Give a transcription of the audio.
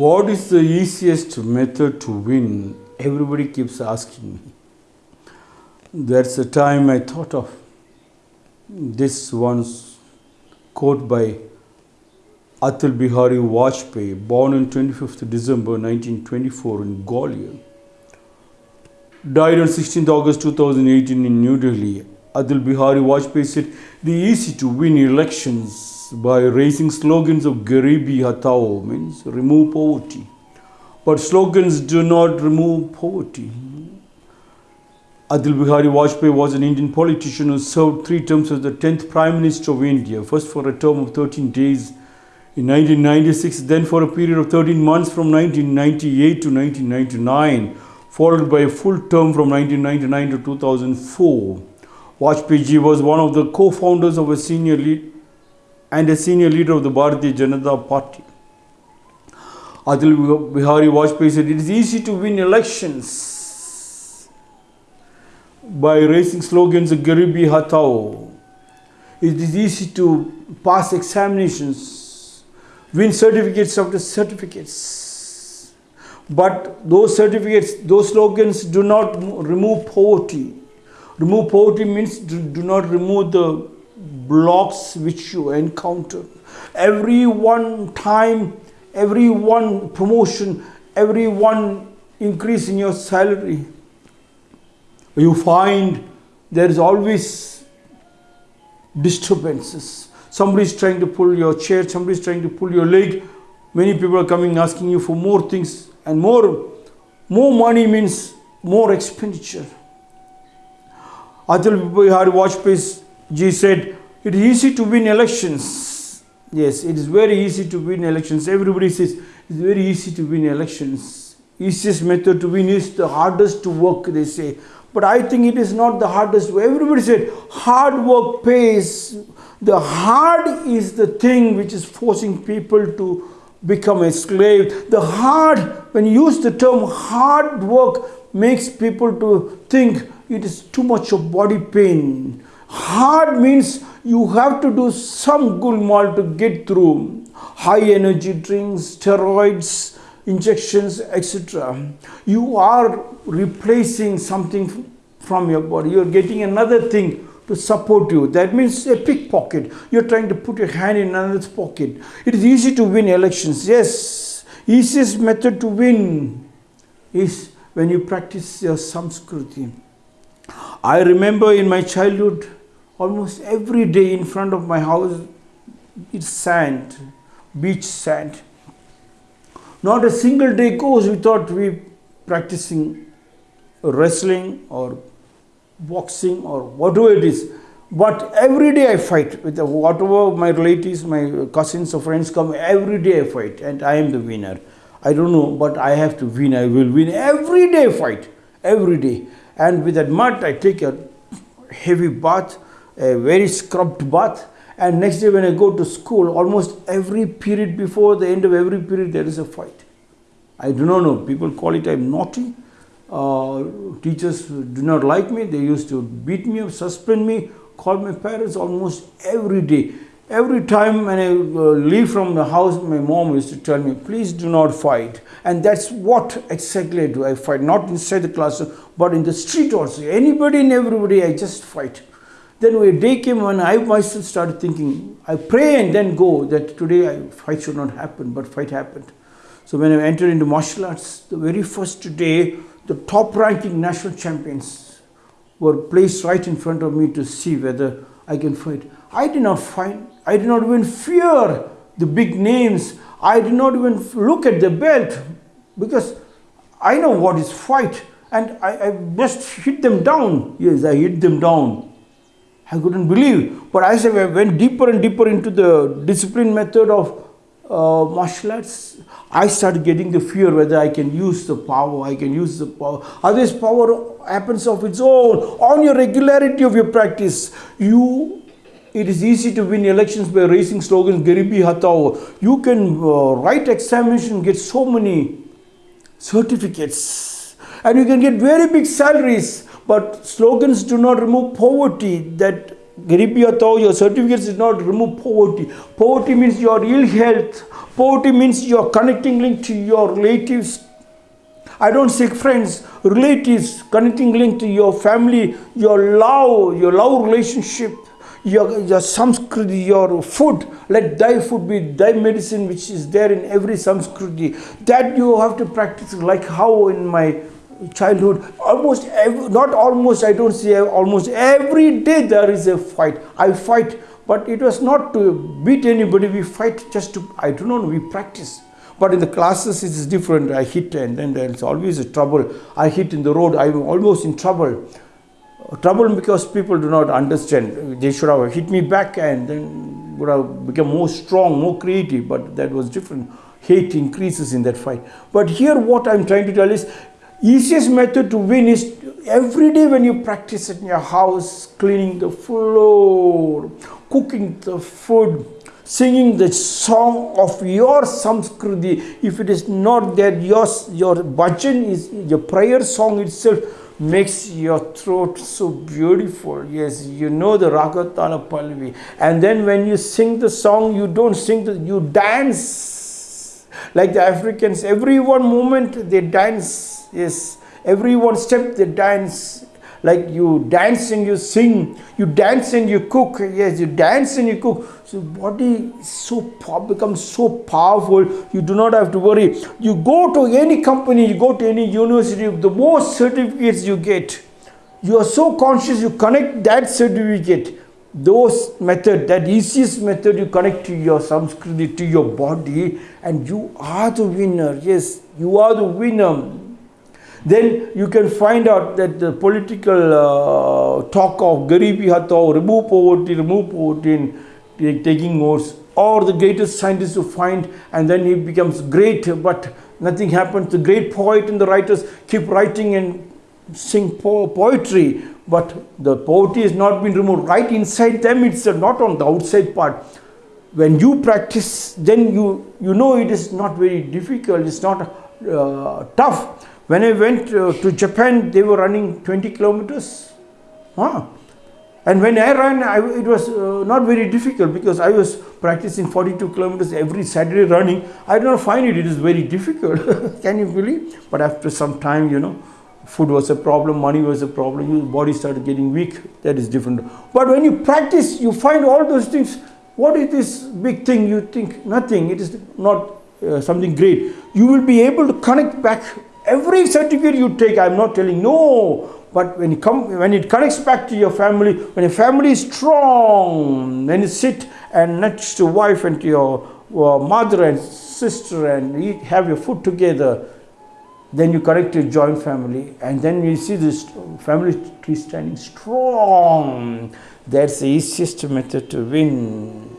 What is the easiest method to win? Everybody keeps asking me. That's the time I thought of this once quote by Atal Bihari Vajpayee, born on 25th December 1924 in Gwalior. Died on 16th August 2018 in New Delhi. Atal Bihari Vajpayee said, "The easy to win elections by raising slogans of Garibi Hatao means remove poverty. But slogans do not remove poverty. Atal Bihari Vajpayee was an Indian politician who served three terms as the 10th Prime Minister of India, first for a term of 13 days in 1996, then for a period of 13 months from 1998 to 1999, followed by a full term from 1999 to 2004. Vajpayee was one of the co-founders of a senior lead and a senior leader of the Bharatiya Janata Party. Atal Bihari Vajpayee said, It is easy to win elections by raising slogans of Garibi Hatao. It is easy to pass examinations, win certificates after certificates. But those certificates, those slogans do not remove poverty. Remove poverty means do, do not remove the blocks which you encounter. Every one time, every one promotion, every one increase in your salary, you find there is always disturbances. Somebody is trying to pull your chair, somebody is trying to pull your leg. Many people are coming asking you for more things and more. More money means more expenditure. Atal Bihari Vajpayee ji said, it is easy to win elections. Yes, it is very easy to win elections. Everybody says it's very easy to win elections. Easiest method to win is the hardest to work, they say. But I think it is not the hardest. Everybody said hard work pays. The hard is the thing which is forcing people to become a slave. The hard, when you use the term hard work, makes people to think it is too much of body pain. Hard means you have to do some gulmal to get through high energy drinks, steroids, injections, etc. You are replacing something from your body. You are getting another thing to support you. That means a pickpocket. You're trying to put your hand in another's pocket. It is easy to win elections. Yes, easiest method to win is when you practice your samskriti. I remember in my childhood, almost every day in front of my house, it's sand, beach sand. Not a single day goes without we practicing wrestling or boxing or whatever it is. But every day I fight with whatever my relatives, my cousins or friends come, every day I fight and I am the winner. I don't know, but I have to win. I will win every day fight, every day. And with that mud, I take a heavy bath, a very scrubbed bath. And next day when I go to school, almost every period before the end of every period, there is a fight. I do not know. People call it I'm naughty. Uh, teachers do not like me. They used to beat me, suspend me, call my parents almost every day. Every time when I uh, leave from the house, my mom used to tell me, please do not fight. And that's what exactly I do. I fight, not inside the classroom, but in the street also. Anybody and everybody, I just fight. Then a day came when I myself started thinking, I pray and then go that today I, fight should not happen, but fight happened. So when I entered into martial arts, the very first day, the top ranking national champions were placed right in front of me to see whether I can fight. I did not find, I did not even fear the big names. I did not even look at the belt because I know what is fight and I, I just hit them down. Yes, I hit them down. I couldn't believe. But as I went deeper and deeper into the discipline method of uh, martial arts, I started getting the fear whether I can use the power, I can use the power. Otherwise, power happens of its own on your regularity of your practice. You, it is easy to win elections by raising slogans, Garibi Hatao. You can uh, write examination, get so many certificates, and you can get very big salaries. But slogans do not remove poverty. That Garibi Hatao, your certificates did not remove poverty. Poverty means your ill health. Poverty means your connecting link to your relatives. I don't say friends, relatives, connecting link to your family, your love, your love relationship, your, your samskriti, your food. Let thy food be thy medicine, which is there in every samskriti. That you have to practice, like how in my childhood almost every, not almost i don't say almost every day there is a fight. I fight but it was not to beat anybody. We fight just to i don't know we practice. But in the classes it is different. I hit and then there's always a trouble. I hit in the road i'm almost in trouble. Trouble because people do not understand. They should have hit me back and then would have become more strong more creative but that was different. Hate increases in that fight. But here what i'm trying to tell is easiest method to win is every day when you practice in your house cleaning the floor cooking the food singing the song of your samskriti if it is not there your your bhajan is your prayer song itself makes your throat so beautiful. Yes you know the ragatana pallavi and then when you sing the song you don't sing the you dance. Like the africans every one moment they dance Yes, everyone step they dance. Like you dance and you sing, you dance and you cook. Yes, you dance and you cook. So body so becomes so powerful. You do not have to worry. You go to any company, you go to any university, the more certificates you get, you are so conscious. You connect that certificate those method that easiest method you connect to your samskriti to your body and you are the winner yes you are the winner then you can find out that the political uh, talk of Garibi Hatao, remove poverty, remove poverty in taking notes, or the greatest scientist to find and then he becomes great but nothing happens. The great poet and the writers keep writing and sing po poetry but the poverty has not been removed. Right inside them it's not on the outside part. When you practice then you you know it is not very difficult it's not uh, tough when I went uh, to Japan, they were running 20 kilometers. Huh? And when I ran, I, it was uh, not very difficult because I was practicing 42 kilometers every Saturday running. I did not find it, it is very difficult. Can you believe? But after some time, you know, food was a problem, money was a problem, your body started getting weak. That is different. But when you practice, you find all those things. What is this big thing? You think nothing, it is not uh, something great. You will be able to connect back every certificate you take i'm not telling no. But when you come when it connects back to your family when your family is strong then you sit and next to wife and to your uh, mother and sister and eat have your food together. Then you connect to joint family and then you see this family tree standing strong. That's the easiest method to win